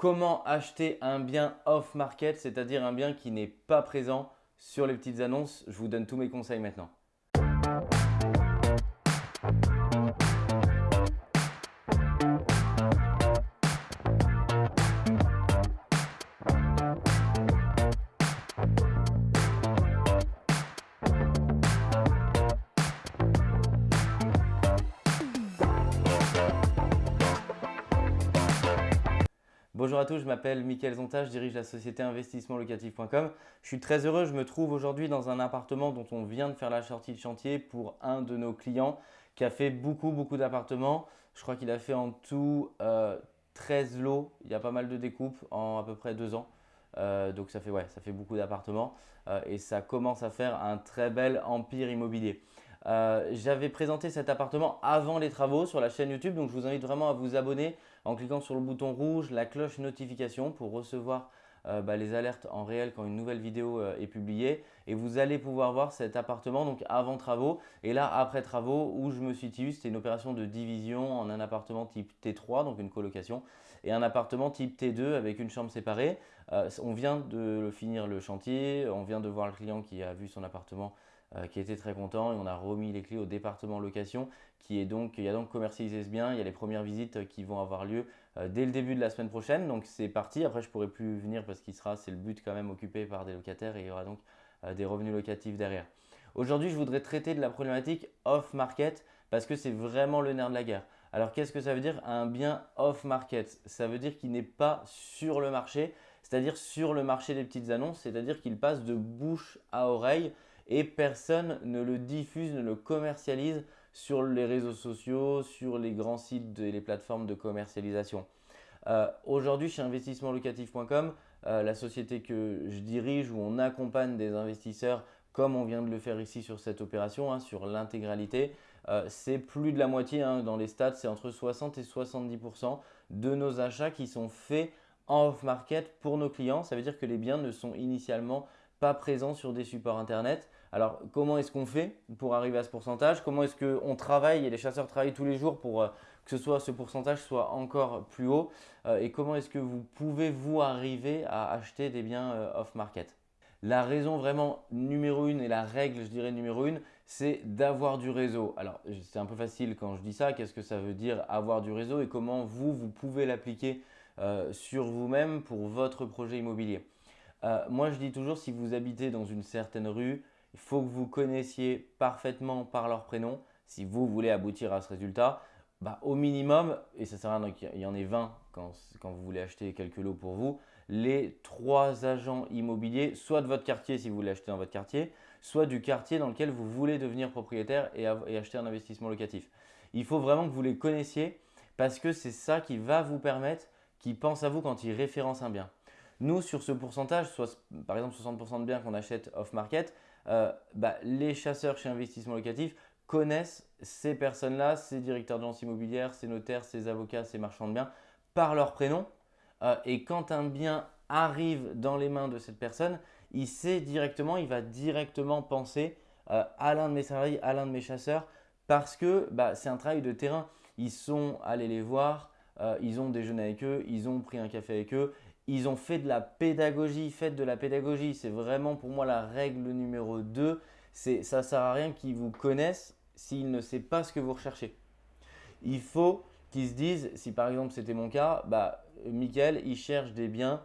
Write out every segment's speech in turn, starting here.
Comment acheter un bien off-market, c'est-à-dire un bien qui n'est pas présent sur les petites annonces? Je vous donne tous mes conseils maintenant. Bonjour à tous, je m'appelle Mickaël Zonta, je dirige la société investissementlocatif.com. Je suis très heureux, je me trouve aujourd'hui dans un appartement dont on vient de faire la sortie de chantier pour un de nos clients qui a fait beaucoup beaucoup d'appartements. Je crois qu'il a fait en tout 13 euh, lots, il y a pas mal de découpes en à peu près deux ans. Euh, donc ça fait, beaucoup d'appartements euh, et ça commence à faire un très bel empire immobilier. J'avais présenté cet appartement avant les travaux sur la chaîne YouTube, donc je vous invite vraiment à vous abonner en cliquant sur le bouton rouge, la cloche notification pour recevoir euh, bah, les alertes en réel quand une nouvelle vidéo euh, est publiée. Et vous allez pouvoir voir cet appartement donc avant travaux et là après travaux où je me situe. C'était une opération de division en un appartement type T3, donc une colocation, et un appartement type T2 avec une chambre séparée. on vient de finir le chantier, on vient de voir le client qui a vu son appartement euh, qui était très content et on a remis les clés au département location qui est donc, il y a donc commercialisé ce bien, il y a les premières visites qui vont avoir lieu euh, dès le début de la semaine prochaine donc c'est parti, après je pourrai plus venir parce qu'il sera, c'est le but quand même occupé par des locataires et il y aura donc euh, des revenus locatifs derrière. Aujourd'hui je voudrais traiter de la problématique off-market parce que c'est vraiment le nerf de la guerre. Alors qu'est-ce que ça veut dire un bien off-market? Ça veut dire qu'il n'est pas sur le marché, c'est-à-dire sur le marché des petites annonces, c'est-à-dire qu'il passe de bouche à oreille et personne ne le diffuse, ne le commercialise sur les réseaux sociaux, sur les grands sites et les plateformes de commercialisation. Euh, aujourd'hui, chez investissementlocatif.com, euh, la société que je dirige où on accompagne des investisseurs comme on vient de le faire ici sur cette opération, hein, sur l'intégralité, euh, c'est plus de la moitié hein, dans les stats, c'est entre 60 et 70% de nos achats qui sont faits en off-market pour nos clients. Ça veut dire que les biens ne sont initialement pas présents sur des supports internet. Alors, comment est-ce qu'on fait pour arriver à ce pourcentage? Comment est-ce qu'on travaille et les chasseurs travaillent tous les jours pour euh, que ce, soit, ce pourcentage soit encore plus haut euh, Et comment est-ce que vous pouvez vous arriver à acheter des biens euh, off-market? La raison vraiment numéro une et la règle, je dirais numéro une, c'est d'avoir du réseau. Alors, c'est un peu facile quand je dis ça. Qu'est-ce que ça veut dire avoir du réseau et comment vous, vous pouvez l'appliquer sur vous-même pour votre projet immobilier? Moi, je dis toujours, si vous habitez dans une certaine rue, il faut que vous connaissiez parfaitement par leur prénom si vous voulez aboutir à ce résultat. Bah, au minimum, et ça sert à rien qu'il y en ait 20 quand, vous voulez acheter quelques lots pour vous, les trois agents immobiliers, soit de votre quartier si vous voulez acheter dans votre quartier, soit du quartier dans lequel vous voulez devenir propriétaire et acheter un investissement locatif. Il faut vraiment que vous les connaissiez parce que c'est ça qui va vous permettre qu'ils pensent à vous quand ils référencent un bien. Nous, sur ce pourcentage, soit, par exemple 60% de biens qu'on achète off-market, euh, bah, les chasseurs chez Investissement Locatif connaissent ces personnes-là, ces directeurs d'agence immobilière, ces notaires, ces avocats, ces marchands de biens par leur prénom. Euh, et quand un bien arrive dans les mains de cette personne, il sait directement, il va directement penser euh, à l'un de mes salariés, à l'un de mes chasseurs parce que bah, c'est un travail de terrain. Ils sont allés les voir, ils ont déjeuné avec eux, ils ont pris un café avec eux, ils ont fait de la pédagogie, faites de la pédagogie. C'est vraiment pour moi la règle numéro 2. Ça ne sert à rien qu'ils vous connaissent s'ils ne savent pas ce que vous recherchez. Il faut qu'ils se disent, si par exemple c'était mon cas, bah, Michael, il cherche des biens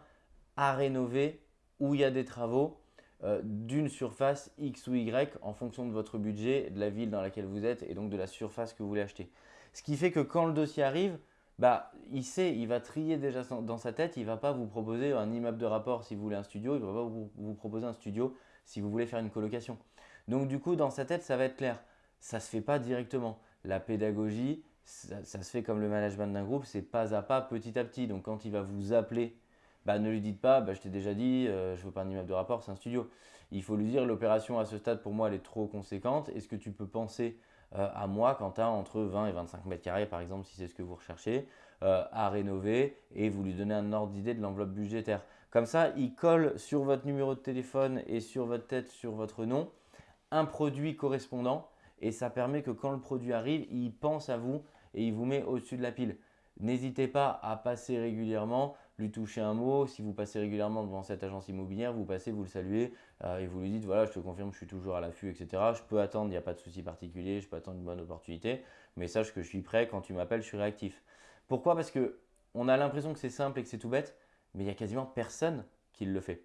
à rénover où il y a des travaux euh, d'une surface X ou Y en fonction de votre budget, de la ville dans laquelle vous êtes et donc de la surface que vous voulez acheter. Ce qui fait que quand le dossier arrive, bah, il sait, il va trier déjà dans sa tête, il va pas vous proposer un immeuble de rapport si vous voulez un studio, il va pas vous, proposer un studio si vous voulez faire une colocation. Donc du coup, dans sa tête, ça va être clair. Ça ne se fait pas directement. La pédagogie, ça, se fait comme le management d'un groupe, c'est pas à pas, petit à petit. Donc quand il va vous appeler, bah, ne lui dites pas, bah, je t'ai déjà dit, euh, je veux pas un immeuble de rapport, c'est un studio. Il faut lui dire, l'opération à ce stade, pour moi, elle est trop conséquente. Est-ce que tu peux penser à moi as entre 20 et 25 mètres carrés, par exemple, si c'est ce que vous recherchez, euh, à rénover et vous lui donnez un ordre d'idée de l'enveloppe budgétaire. Comme ça, il colle sur votre numéro de téléphone et sur votre tête, sur votre nom, un produit correspondant et ça permet que quand le produit arrive, il pense à vous et il vous met au-dessus de la pile. N'hésitez pas à passer régulièrement lui toucher un mot. Si vous passez régulièrement devant cette agence immobilière, vous passez, vous le saluez euh, et vous lui dites voilà, je te confirme, je suis toujours à l'affût, etc. Je peux attendre, il n'y a pas de souci particulier, je peux attendre une bonne opportunité, mais sache que je suis prêt. Quand tu m'appelles, je suis réactif. Pourquoi? Parce que on a l'impression que c'est simple et que c'est tout bête, mais il y a quasiment personne qui le fait.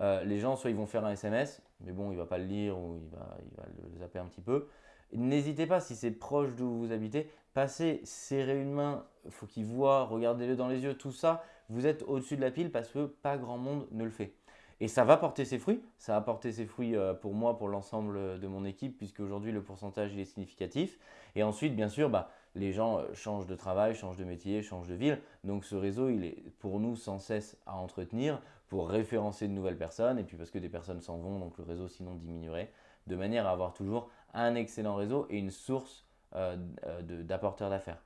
Euh, les gens, soit ils vont faire un SMS, mais bon, il ne va pas le lire ou il va, il va le zapper un petit peu. N'hésitez pas, si c'est proche d'où vous habitez, passez, serrez une main, faut qu'il voit, regardez-le dans les yeux, tout ça, vous êtes au-dessus de la pile parce que pas grand monde ne le fait. Et ça va porter ses fruits, ça va porter ses fruits euh, pour moi, pour l'ensemble de mon équipe, puisque aujourd'hui le pourcentage est significatif. Et ensuite, bien sûr, bah, les gens euh, changent de travail, changent de métier, changent de ville. Donc ce réseau, il est pour nous sans cesse à entretenir pour référencer de nouvelles personnes et puis parce que des personnes s'en vont, donc le réseau sinon diminuerait, de manière à avoir toujours un excellent réseau et une source euh, d'apporteurs d'affaires.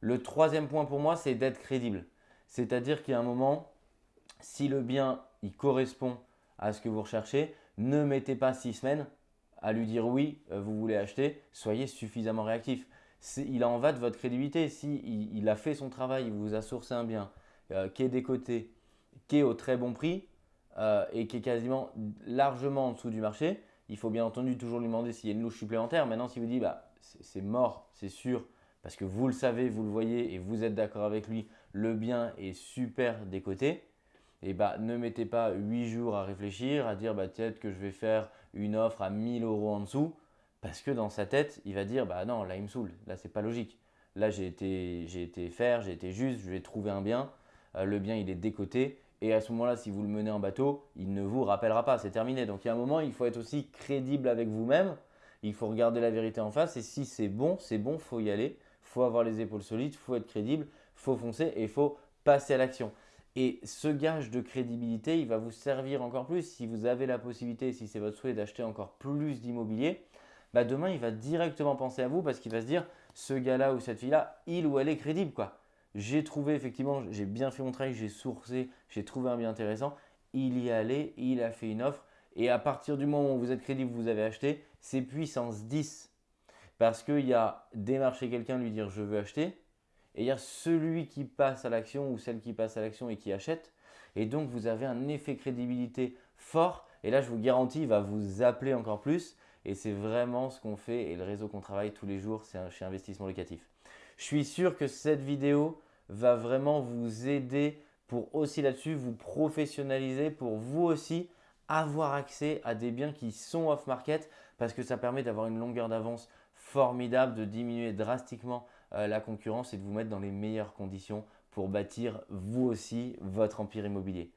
Le troisième point pour moi, c'est d'être crédible. C'est-à-dire qu'il y a un moment, si le bien il correspond à ce que vous recherchez, ne mettez pas six semaines à lui dire oui, vous voulez acheter, soyez suffisamment réactif il en va de votre crédibilité. Si il, a fait son travail, il vous a sourcé un bien euh, qui est décoté, qui est au très bon prix euh, et qui est quasiment largement en dessous du marché, il faut bien entendu toujours lui demander s'il y a une louche supplémentaire. Maintenant, si vous dit bah, c'est mort, c'est sûr, parce que vous le savez, vous le voyez et vous êtes d'accord avec lui, le bien est super décoté, et bah, ne mettez pas 8 jours à réfléchir, à dire bah, peut-être que je vais faire une offre à 1000 euros en dessous. Parce que dans sa tête, il va dire bah non, là il me saoule, là c'est pas logique. Là j'ai été, j'ai été faire, j'ai été juste, je vais trouver un bien, euh, le bien il est décoté et à ce moment-là, si vous le menez en bateau, il ne vous rappellera pas, c'est terminé. Donc il y a un moment, il faut être aussi crédible avec vous-même, il faut regarder la vérité en face et si c'est bon, c'est bon, faut y aller, faut avoir les épaules solides, faut être crédible, faut foncer et il faut passer à l'action. Et ce gage de crédibilité, il va vous servir encore plus si vous avez la possibilité, si c'est votre souhait d'acheter encore plus d'immobilier bah demain, il va directement penser à vous parce qu'il va se dire ce gars-là ou cette fille-là, il ou elle est crédible. quoi. J'ai trouvé effectivement, j'ai bien fait mon travail, j'ai sourcé, j'ai trouvé un bien intéressant. Il y est allé, il a fait une offre. Et à partir du moment où vous êtes crédible, vous avez acheté, c'est puissance 10. Parce qu'il y a démarcher quelqu'un, lui dire je veux acheter. Et il y a celui qui passe à l'action ou celle qui passe à l'action et qui achète. Et donc vous avez un effet crédibilité fort. Et là, je vous garantis, il va vous appeler encore plus. Et c'est vraiment ce qu'on fait et le réseau qu'on travaille tous les jours, c'est chez Investissement Locatif. Je suis sûr que cette vidéo va vraiment vous aider pour aussi là-dessus vous professionnaliser, pour vous aussi avoir accès à des biens qui sont off-market parce que ça permet d'avoir une longueur d'avance formidable, de diminuer drastiquement euh, la concurrence et de vous mettre dans les meilleures conditions pour bâtir vous aussi votre empire immobilier.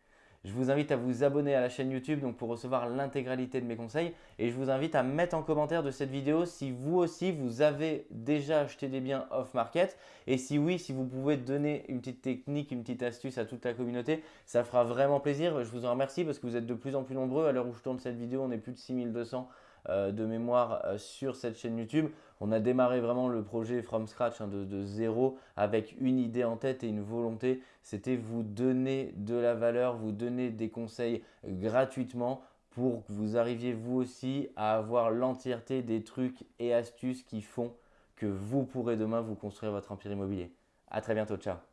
Je vous invite à vous abonner à la chaîne YouTube donc pour recevoir l'intégralité de mes conseils et je vous invite à mettre en commentaire de cette vidéo si vous aussi vous avez déjà acheté des biens off-market et si oui, si vous pouvez donner une petite technique, une petite astuce à toute la communauté, ça fera vraiment plaisir. Je vous en remercie parce que vous êtes de plus en plus nombreux. À l'heure où je tourne cette vidéo, on est plus de 6200 euh, de mémoire euh, sur cette chaîne YouTube. On a démarré vraiment le projet from scratch hein, de, de, zéro avec une idée en tête et une volonté. C'était vous donner de la valeur, vous donner des conseils gratuitement pour que vous arriviez vous aussi à avoir l'entièreté des trucs et astuces qui font que vous pourrez demain vous construire votre empire immobilier. À très bientôt, ciao